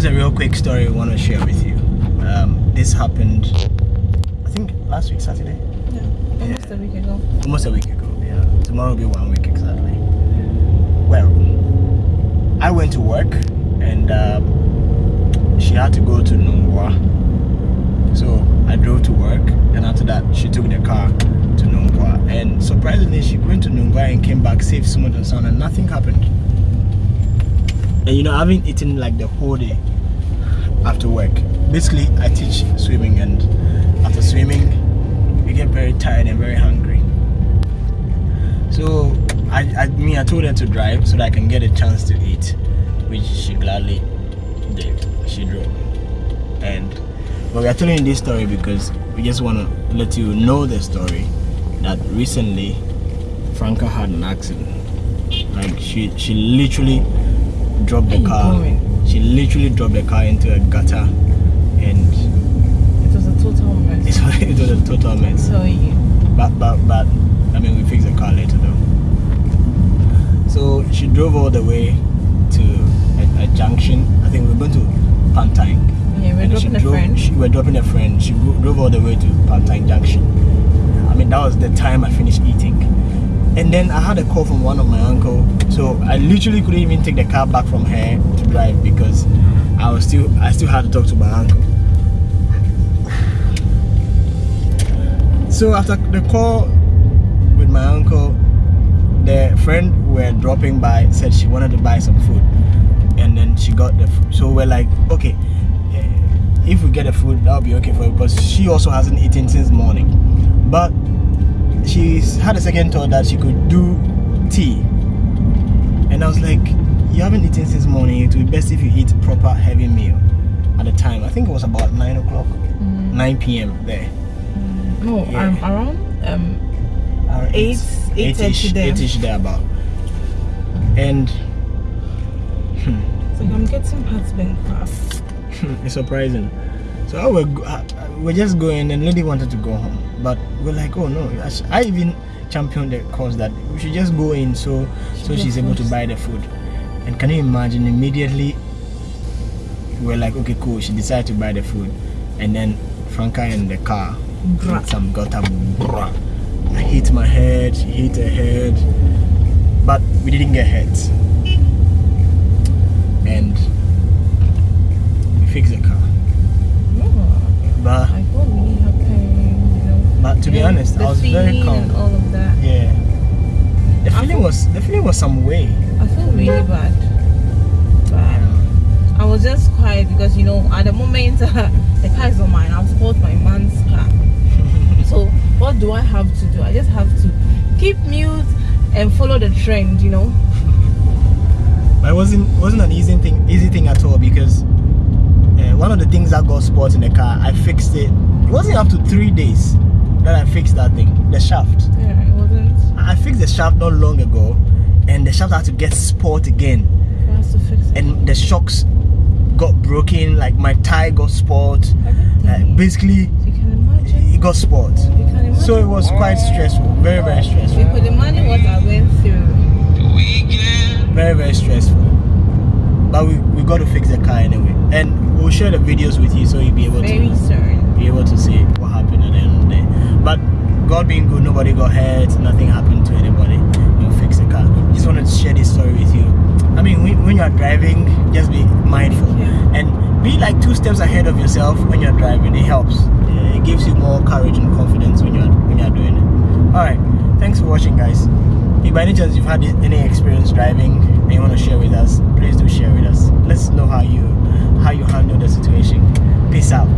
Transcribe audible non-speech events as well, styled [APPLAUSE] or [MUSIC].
quick story I want to share with you. Um, this happened, I think last week Saturday, Yeah, almost a week ago. almost a week ago. Yeah, tomorrow will be one week exactly. Well, I went to work and um, she had to go to Nungua. So I drove to work and after that she took the car to Nungua. And surprisingly she went to Nungua and came back safe, smooth and sound and nothing happened. And you know, I haven't eaten like the whole day after work. Basically, I teach swimming and after swimming, you get very tired and very hungry. So I, I me I told her to drive so that I can get a chance to eat, which she gladly did. She drove. And but we are telling this story because we just want to let you know the story that recently Franca had an accident. Like she she literally dropped the car. She literally dropped the car into a gutter and It was a total mess. [LAUGHS] it was, a total mess. So you. But but but I mean we fixed the car later though. So she drove all the way to a, a junction. I think we were going to Pantang. Yeah, we're And she dropping a friend. She, we were dropping a friend. She drove all the way to Pantang Junction. I mean that was the time I finished eating. And then I had a call from one of my uncle. So I literally couldn't even take the car back from her to drive because I was still I still had to talk to my uncle. So after the call with my uncle, the friend we were dropping by said she wanted to buy some food, and then she got the. Food. So we're like, okay, eh, if we get the food, that'll be okay for her because she also hasn't eaten since morning, but she's had a second thought that she could do tea, and I was like, you haven't eaten since morning. It would be best if you eat proper heavy meal at the time. I think it was about nine o'clock, Mm. nine p.m. there. No, Yeah. um, around um Around Eight- eight- eight-ish- there. about. And so I'm getting heartburn fast. [LAUGHS] it's surprising. So I were, uh, we're just going and lady wanted to go home. But we're like, oh no. I even championed the cause that we should just go in so so she's able to buy the food. And can you imagine immediately we're like, okay, cool. She decided to buy the food. And then Franca in the car with some gutter bruh. I hit my head, she hit her head. But we didn't get hurt. And we fixed the car. But be honest, I was very calm. All of that. Yeah. The I feeling feel- was the feeling was some way. I feel really bad. But I was just quiet because you know at the moment [LAUGHS] the car is not mine. I've called my man's car. [LAUGHS] So what do I have to do? I just have to keep mute and follow the trend, you know. [LAUGHS] But it wasn't wasn't an easy thing easy thing at all because uh, one of the things that got spoiled in the car, I fixed it. It wasn't up to three days that I fixed that thing, the shaft. Yeah, it wasn't I fixed the shaft not long ago, and the shaft had to get sport again, for us to fix it. and the shocks got broken. Like my tire got sport. Uh, Everything. basically, you can imagine. it got sport. You can imagine. So it was quite stressful, very very stressful. you could imagine what I went through. very very stressful but we, we got to fix the car anyway and we'll share the videos with you so you'll be able Very to soon. be able to see what happened at the end of the day but god being good nobody got hurt nothing happened to anybody. We'll fix the car. Just wanted to share this story with you. I mean when, when you're driving just be mindful. Yeah. and be like two steps ahead of yourself when you're driving. It helps. It gives you more courage and confidence when you're when you're doing it. All right thanks for watching guys. If by any chance you've had any experience driving and you want to share with us please do share with us. Let's know how you how you handle the situation. Peace out